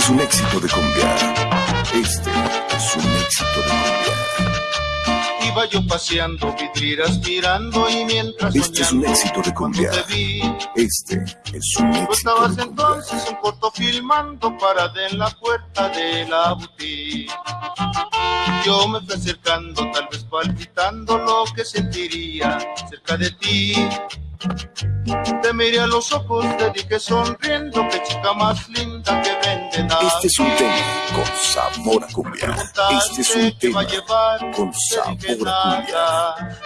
Este es un éxito de cumbia. Este es un éxito de cumbia. Iba yo paseando vidrieras mirando y mientras Este soñando, es un éxito de cumbia. Vi, este es un éxito estabas de entonces un corto filmando parada en la puerta de la boutique. Yo me fui acercando, tal vez palpitando lo que sentiría cerca de ti. Te miré a los ojos, te dije sonriendo, que chica más linda que este es un tema con sabor a cumbia. Este es un tema con sabor a cumbia.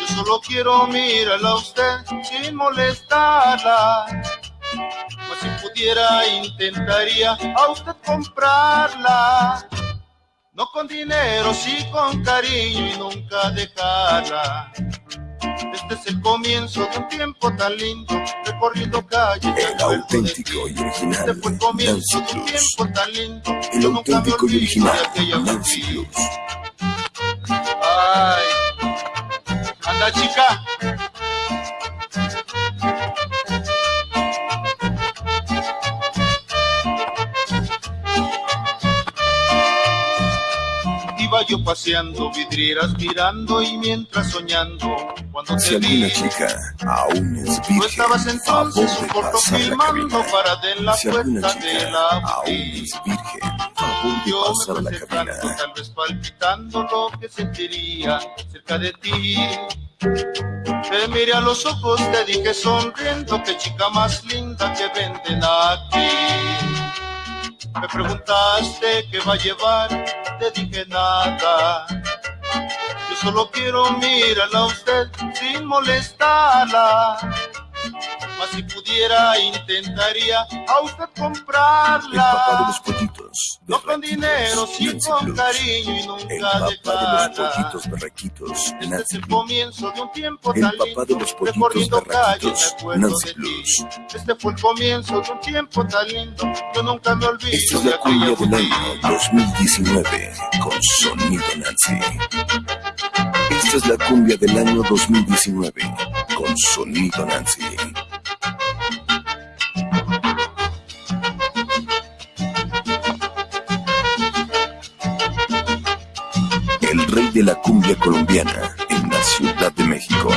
Yo solo quiero mirarla a usted sin molestarla. Mas si pudiera, intentaría a usted comprarla. No con dinero, sí con cariño y nunca dejarla. Este es el comienzo de un tiempo tan lindo, recorriendo calles. El auténtico y original Este fue el comienzo Nancy de un tiempo tan lindo. El yo nunca me auténtico y original de aquella Nancy. Blues. Ay, anda chica. Iba yo paseando, vidrieras mirando y mientras soñando, cuando Si te vi, alguna chica aún es virgen, estabas entonces un corto filmando para de la Si puerta de la aún es virgen, favor de Yo me pasar la cabina. tal vez palpitando lo que sentiría cerca de ti. Te miré a los ojos, te dije sonriendo, que chica más linda que venden aquí. Me preguntaste qué va a llevar, te dije nada. Yo solo quiero mirarla a usted sin molestarla. Mas si pudiera, intentaría a usted El papá de comprarla. los pollitos. No con dinero, sí Nancy con cariño y nunca papá de los dejarla. pollitos berraquitos. Este es el comienzo de un tiempo tan lindo, recorriendo calles, me acuerdo de ti. Este fue el comienzo de un tiempo tan lindo, yo nunca me olvido Esta es la cumbia del año 2019 con Sonido Nancy. Esta es la cumbia del año 2019 con Sonido Nancy. Rey de la cumbia colombiana en la Ciudad de México.